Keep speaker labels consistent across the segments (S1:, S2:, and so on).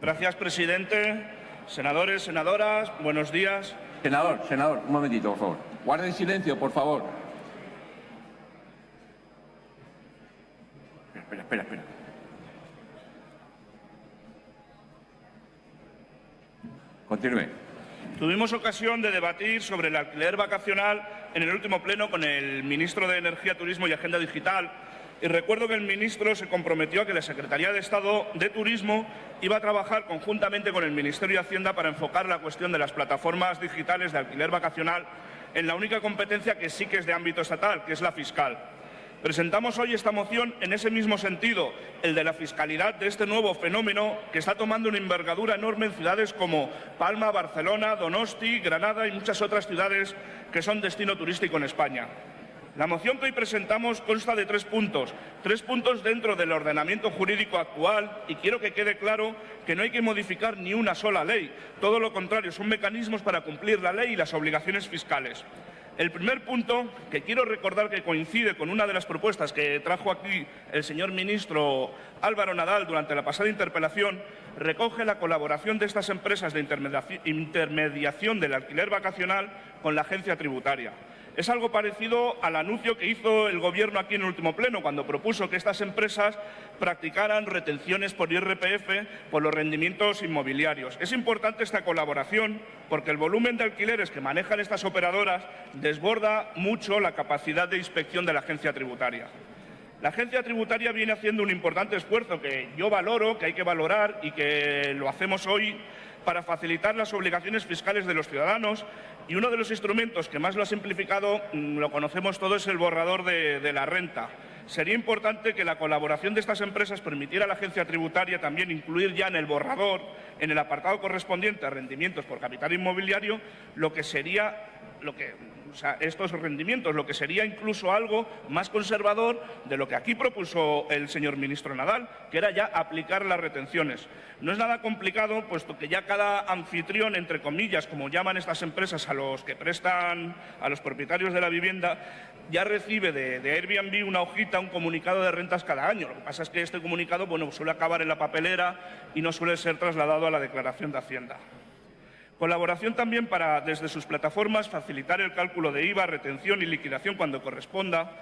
S1: Gracias, presidente. Senadores, senadoras, buenos días.
S2: Senador, senador, un momentito, por favor. Guarden silencio, por favor. Espera, espera, espera. Continúe.
S1: Tuvimos ocasión de debatir sobre el alquiler vacacional en el último pleno con el ministro de Energía, Turismo y Agenda Digital y recuerdo que el ministro se comprometió a que la Secretaría de Estado de Turismo iba a trabajar conjuntamente con el Ministerio de Hacienda para enfocar la cuestión de las plataformas digitales de alquiler vacacional en la única competencia que sí que es de ámbito estatal, que es la fiscal. Presentamos hoy esta moción en ese mismo sentido, el de la fiscalidad de este nuevo fenómeno que está tomando una envergadura enorme en ciudades como Palma, Barcelona, Donosti, Granada y muchas otras ciudades que son destino turístico en España. La moción que hoy presentamos consta de tres puntos, tres puntos dentro del ordenamiento jurídico actual y quiero que quede claro que no hay que modificar ni una sola ley, todo lo contrario, son mecanismos para cumplir la ley y las obligaciones fiscales. El primer punto, que quiero recordar que coincide con una de las propuestas que trajo aquí el señor ministro Álvaro Nadal durante la pasada interpelación, recoge la colaboración de estas empresas de intermediación del alquiler vacacional con la agencia tributaria. Es algo parecido al anuncio que hizo el Gobierno aquí en el último pleno, cuando propuso que estas empresas practicaran retenciones por IRPF por los rendimientos inmobiliarios. Es importante esta colaboración porque el volumen de alquileres que manejan estas operadoras desborda mucho la capacidad de inspección de la agencia tributaria. La agencia tributaria viene haciendo un importante esfuerzo que yo valoro, que hay que valorar y que lo hacemos hoy para facilitar las obligaciones fiscales de los ciudadanos y uno de los instrumentos que más lo ha simplificado, mm, lo conocemos todos, es el borrador de, de la renta. Sería importante que la colaboración de estas empresas permitiera a la agencia tributaria también incluir ya en el borrador, en el apartado correspondiente a rendimientos por capital inmobiliario, lo que sería lo que, estos rendimientos, lo que sería incluso algo más conservador de lo que aquí propuso el señor ministro Nadal, que era ya aplicar las retenciones. No es nada complicado, puesto que ya cada anfitrión, entre comillas, como llaman estas empresas a los que prestan a los propietarios de la vivienda, ya recibe de, de Airbnb una hojita, un comunicado de rentas cada año. Lo que pasa es que este comunicado bueno, suele acabar en la papelera y no suele ser trasladado a la declaración de Hacienda. Colaboración también para, desde sus plataformas, facilitar el cálculo de IVA, retención y liquidación cuando corresponda,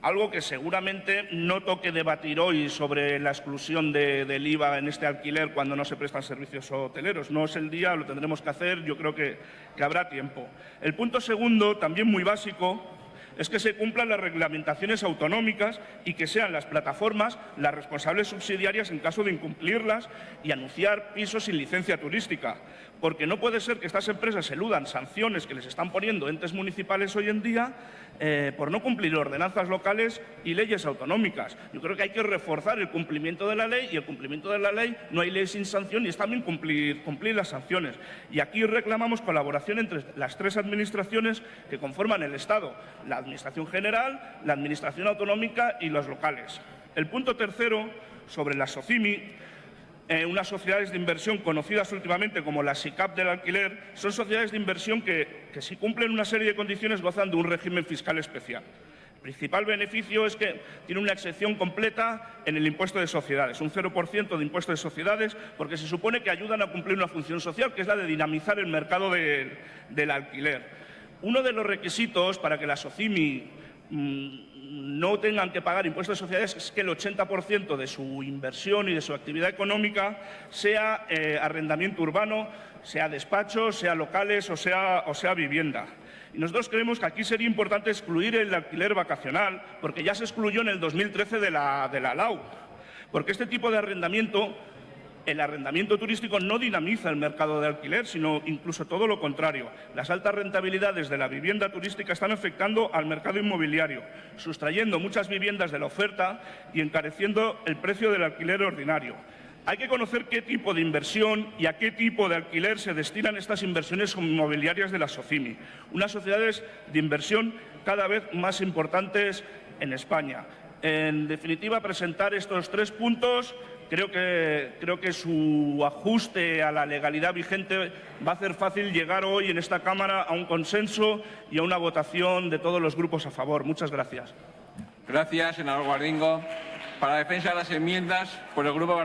S1: algo que seguramente no toque debatir hoy sobre la exclusión de, del IVA en este alquiler cuando no se prestan servicios hoteleros. No es el día, lo tendremos que hacer, yo creo que, que habrá tiempo. El punto segundo, también muy básico, es que se cumplan las reglamentaciones autonómicas y que sean las plataformas las responsables subsidiarias en caso de incumplirlas y anunciar pisos sin licencia turística. Porque no puede ser que estas empresas eludan sanciones que les están poniendo entes municipales hoy en día eh, por no cumplir ordenanzas locales y leyes autonómicas. Yo creo que hay que reforzar el cumplimiento de la ley y el cumplimiento de la ley no hay ley sin sanción y es también cumplir, las sanciones. Y aquí reclamamos colaboración entre las tres administraciones que conforman el Estado, Administración General, la Administración Autonómica y los locales. El punto tercero, sobre la SOCIMI, eh, unas sociedades de inversión conocidas últimamente como la SICAP del alquiler, son sociedades de inversión que, si cumplen una serie de condiciones gozan de un régimen fiscal especial. El principal beneficio es que tiene una excepción completa en el impuesto de sociedades, un 0% de impuesto de sociedades, porque se supone que ayudan a cumplir una función social, que es la de dinamizar el mercado de, del alquiler. Uno de los requisitos para que la SOCIMI mmm, no tengan que pagar impuestos de sociedades es que el 80% de su inversión y de su actividad económica sea eh, arrendamiento urbano, sea despacho, sea locales o sea, o sea vivienda. Y nosotros creemos que aquí sería importante excluir el alquiler vacacional, porque ya se excluyó en el 2013 de la, de la LAU, porque este tipo de arrendamiento el arrendamiento turístico no dinamiza el mercado de alquiler, sino incluso todo lo contrario. Las altas rentabilidades de la vivienda turística están afectando al mercado inmobiliario, sustrayendo muchas viviendas de la oferta y encareciendo el precio del alquiler ordinario. Hay que conocer qué tipo de inversión y a qué tipo de alquiler se destinan estas inversiones inmobiliarias de la SOCIMI, unas sociedades de inversión cada vez más importantes en España. En definitiva, presentar estos tres puntos creo que, creo que su ajuste a la legalidad vigente va a hacer fácil llegar hoy en esta Cámara a un consenso y a una votación de todos los grupos a favor. Muchas gracias.
S2: Gracias, senador Guardingo. Para defensa de las enmiendas, por el Grupo